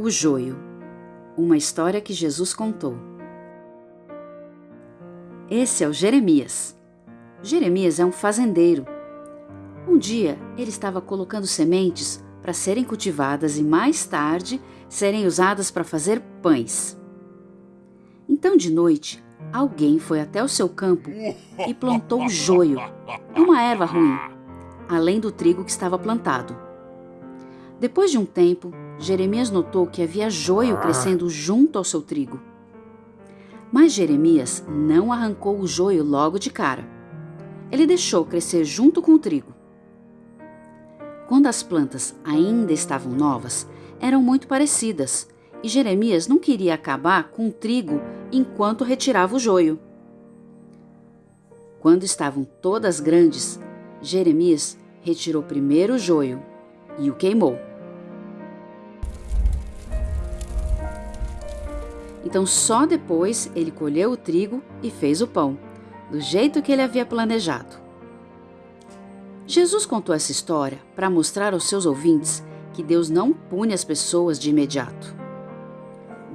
O joio. Uma história que Jesus contou. Esse é o Jeremias. Jeremias é um fazendeiro. Um dia ele estava colocando sementes para serem cultivadas e mais tarde serem usadas para fazer pães. Então, de noite, alguém foi até o seu campo e plantou o joio, uma erva ruim, além do trigo que estava plantado. Depois de um tempo, Jeremias notou que havia joio crescendo junto ao seu trigo. Mas Jeremias não arrancou o joio logo de cara. Ele deixou crescer junto com o trigo. Quando as plantas ainda estavam novas, eram muito parecidas e Jeremias não queria acabar com o trigo enquanto retirava o joio. Quando estavam todas grandes, Jeremias retirou primeiro o joio e o queimou. Então só depois ele colheu o trigo e fez o pão, do jeito que ele havia planejado. Jesus contou essa história para mostrar aos seus ouvintes que Deus não pune as pessoas de imediato.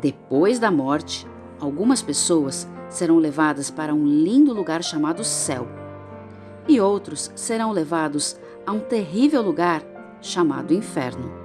Depois da morte, algumas pessoas serão levadas para um lindo lugar chamado céu, e outros serão levados a um terrível lugar chamado inferno.